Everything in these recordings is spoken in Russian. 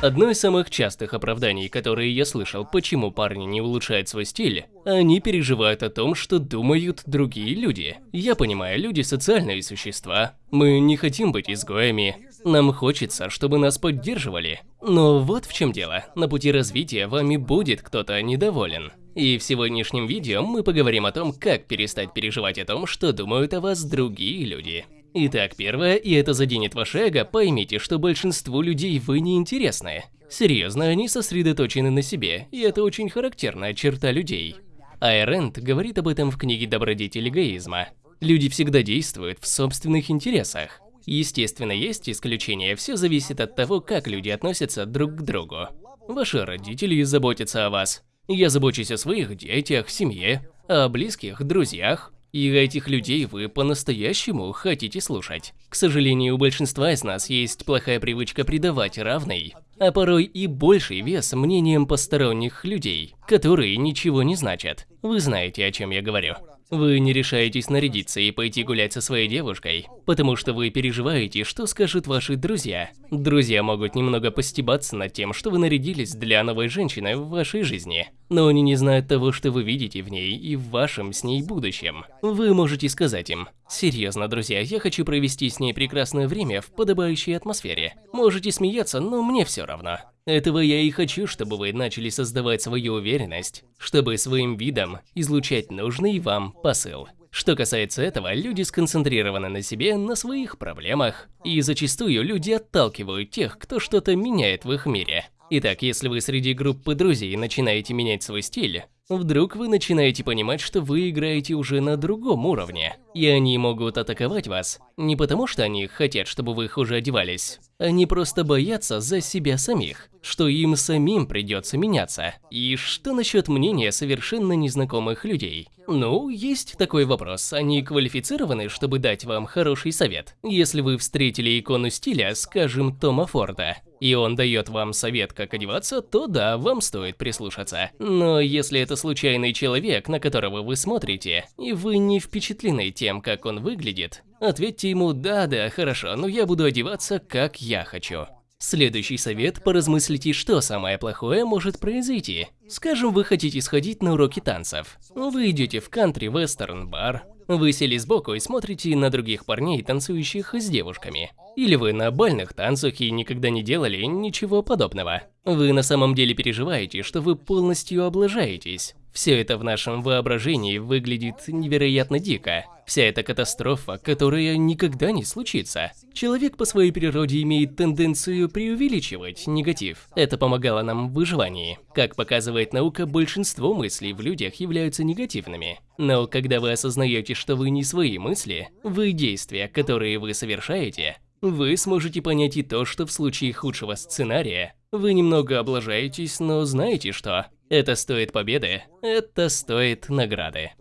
Одно из самых частых оправданий, которые я слышал, почему парни не улучшают свой стиль, они переживают о том, что думают другие люди. Я понимаю, люди социальные существа. Мы не хотим быть изгоями. Нам хочется, чтобы нас поддерживали. Но вот в чем дело. На пути развития вами будет кто-то недоволен. И в сегодняшнем видео мы поговорим о том, как перестать переживать о том, что думают о вас другие люди. Итак, первое, и это заденет ваше эго, поймите, что большинству людей вы не интересны. Серьезно, они сосредоточены на себе, и это очень характерная черта людей. Айрент говорит об этом в книге «Добродетель эгоизма». Люди всегда действуют в собственных интересах. Естественно, есть исключения, все зависит от того, как люди относятся друг к другу. Ваши родители заботятся о вас. Я забочусь о своих детях, семье, о близких, друзьях, и этих людей вы по-настоящему хотите слушать. К сожалению, у большинства из нас есть плохая привычка придавать равный, а порой и больший вес мнениям посторонних людей, которые ничего не значат. Вы знаете, о чем я говорю. Вы не решаетесь нарядиться и пойти гулять со своей девушкой, потому что вы переживаете, что скажут ваши друзья. Друзья могут немного постебаться над тем, что вы нарядились для новой женщины в вашей жизни, но они не знают того, что вы видите в ней и в вашем с ней будущем. Вы можете сказать им, «Серьезно, друзья, я хочу провести с ней прекрасное время в подобающей атмосфере. Можете смеяться, но мне все равно». Этого я и хочу, чтобы вы начали создавать свою уверенность, чтобы своим видом излучать нужный вам посыл. Что касается этого, люди сконцентрированы на себе, на своих проблемах, и зачастую люди отталкивают тех, кто что-то меняет в их мире. Итак, если вы среди группы друзей начинаете менять свой стиль, вдруг вы начинаете понимать, что вы играете уже на другом уровне, и они могут атаковать вас не потому, что они хотят, чтобы вы хуже одевались, они просто боятся за себя самих, что им самим придется меняться. И что насчет мнения совершенно незнакомых людей? Ну, есть такой вопрос, они квалифицированы, чтобы дать вам хороший совет? Если вы встретили икону стиля, скажем, Тома Форда, и он дает вам совет, как одеваться, то да, вам стоит прислушаться. Но если это случайный человек, на которого вы смотрите, и вы не впечатлены тем, как он выглядит, ответьте ему «да-да, хорошо, но я буду одеваться, как я хочу». Следующий совет – поразмыслите, что самое плохое может произойти. Скажем, вы хотите сходить на уроки танцев. Вы идете в кантри-вестерн-бар, вы сели сбоку и смотрите на других парней, танцующих с девушками. Или вы на бальных танцах и никогда не делали ничего подобного. Вы на самом деле переживаете, что вы полностью облажаетесь. Все это в нашем воображении выглядит невероятно дико. Вся эта катастрофа, которая никогда не случится. Человек по своей природе имеет тенденцию преувеличивать негатив. Это помогало нам в выживании. Как показывает наука, большинство мыслей в людях являются негативными. Но когда вы осознаете, что вы не свои мысли, вы действия, которые вы совершаете, вы сможете понять и то, что в случае худшего сценария вы немного облажаетесь, но знаете что? Это стоит победы, это стоит награды.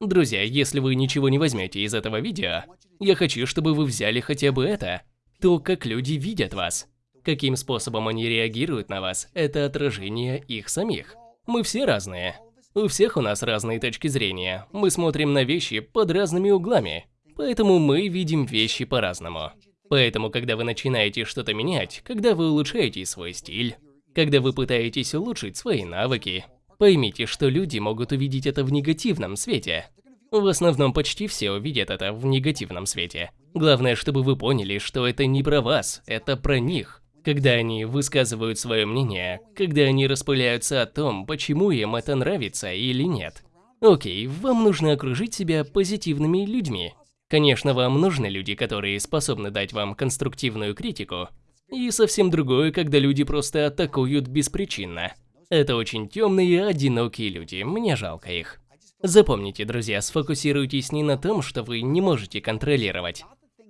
Друзья, если вы ничего не возьмете из этого видео, я хочу, чтобы вы взяли хотя бы это. То, как люди видят вас. Каким способом они реагируют на вас, это отражение их самих. Мы все разные. У всех у нас разные точки зрения. Мы смотрим на вещи под разными углами. Поэтому мы видим вещи по-разному. Поэтому, когда вы начинаете что-то менять, когда вы улучшаете свой стиль, когда вы пытаетесь улучшить свои навыки, Поймите, что люди могут увидеть это в негативном свете. В основном почти все увидят это в негативном свете. Главное, чтобы вы поняли, что это не про вас, это про них. Когда они высказывают свое мнение, когда они распыляются о том, почему им это нравится или нет. Окей, вам нужно окружить себя позитивными людьми. Конечно, вам нужны люди, которые способны дать вам конструктивную критику. И совсем другое, когда люди просто атакуют беспричинно. Это очень темные одинокие люди, мне жалко их. Запомните, друзья, сфокусируйтесь не на том, что вы не можете контролировать,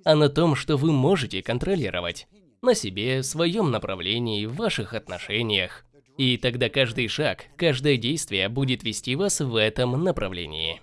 а на том, что вы можете контролировать. На себе, своем направлении, в ваших отношениях. И тогда каждый шаг, каждое действие будет вести вас в этом направлении.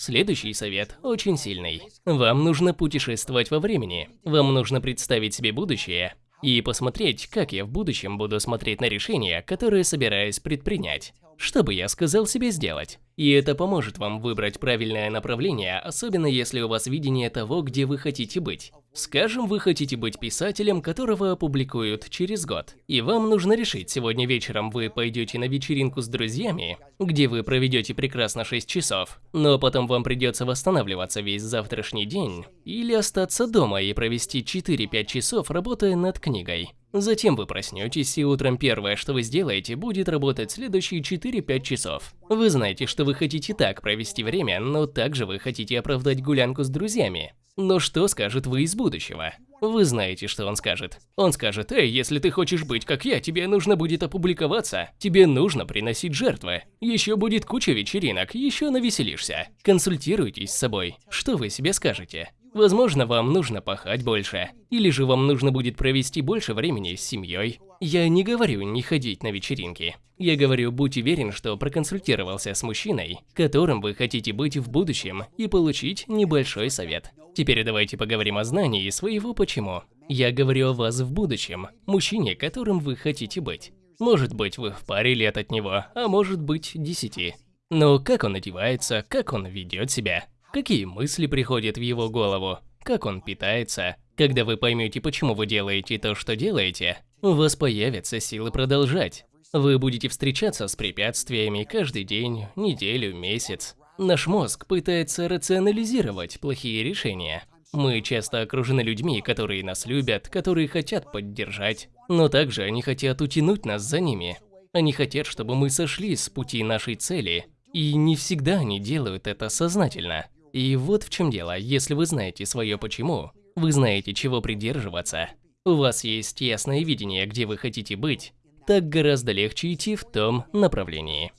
Следующий совет очень сильный. Вам нужно путешествовать во времени. Вам нужно представить себе будущее, и посмотреть, как я в будущем буду смотреть на решения, которые собираюсь предпринять. Что бы я сказал себе сделать? И это поможет вам выбрать правильное направление, особенно если у вас видение того, где вы хотите быть. Скажем, вы хотите быть писателем, которого опубликуют через год. И вам нужно решить, сегодня вечером вы пойдете на вечеринку с друзьями, где вы проведете прекрасно 6 часов, но потом вам придется восстанавливаться весь завтрашний день, или остаться дома и провести 4-5 часов, работая над книгой. Затем вы проснетесь, и утром первое, что вы сделаете, будет работать следующие 4-5 часов. Вы знаете, что вы хотите так провести время, но также вы хотите оправдать гулянку с друзьями. Но что скажет вы из будущего? Вы знаете, что он скажет. Он скажет, эй, если ты хочешь быть как я, тебе нужно будет опубликоваться. Тебе нужно приносить жертвы. Еще будет куча вечеринок, еще навеселишься. Консультируйтесь с собой. Что вы себе скажете? Возможно, вам нужно пахать больше. Или же вам нужно будет провести больше времени с семьей. Я не говорю не ходить на вечеринки. Я говорю, будь уверен, что проконсультировался с мужчиной, которым вы хотите быть в будущем, и получить небольшой совет. Теперь давайте поговорим о знании своего почему. Я говорю о вас в будущем, мужчине, которым вы хотите быть. Может быть, вы в паре лет от него, а может быть, десяти. Но как он одевается, как он ведет себя, какие мысли приходят в его голову, как он питается. Когда вы поймете, почему вы делаете то, что делаете, у вас появятся силы продолжать. Вы будете встречаться с препятствиями каждый день, неделю, месяц. Наш мозг пытается рационализировать плохие решения. Мы часто окружены людьми, которые нас любят, которые хотят поддержать, но также они хотят утянуть нас за ними. Они хотят, чтобы мы сошли с пути нашей цели, и не всегда они делают это сознательно. И вот в чем дело, если вы знаете свое почему, вы знаете, чего придерживаться, у вас есть ясное видение, где вы хотите быть, так гораздо легче идти в том направлении.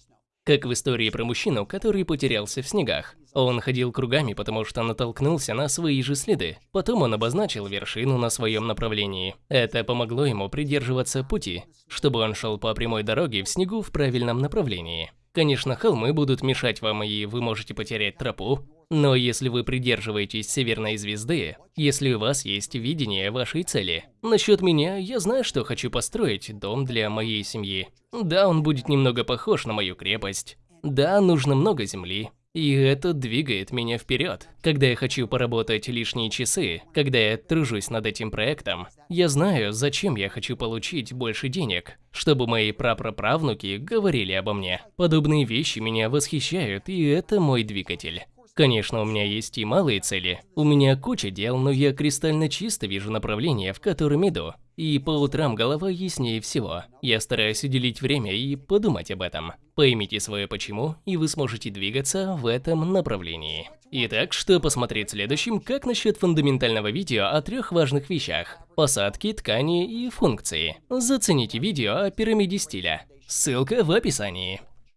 Как в истории про мужчину, который потерялся в снегах. Он ходил кругами, потому что натолкнулся на свои же следы. Потом он обозначил вершину на своем направлении. Это помогло ему придерживаться пути, чтобы он шел по прямой дороге в снегу в правильном направлении. Конечно, холмы будут мешать вам, и вы можете потерять тропу, но если вы придерживаетесь северной звезды, если у вас есть видение вашей цели. Насчет меня, я знаю, что хочу построить дом для моей семьи. Да, он будет немного похож на мою крепость. Да, нужно много земли. И это двигает меня вперед. Когда я хочу поработать лишние часы, когда я тружусь над этим проектом, я знаю, зачем я хочу получить больше денег, чтобы мои прапраправнуки говорили обо мне. Подобные вещи меня восхищают, и это мой двигатель. Конечно, у меня есть и малые цели. У меня куча дел, но я кристально чисто вижу направление, в котором иду. И по утрам голова яснее всего. Я стараюсь уделить время и подумать об этом. Поймите свое почему, и вы сможете двигаться в этом направлении. Итак, что посмотреть следующим, как насчет фундаментального видео о трех важных вещах. Посадки, ткани и функции. Зацените видео о пирамиде стиля. Ссылка в описании.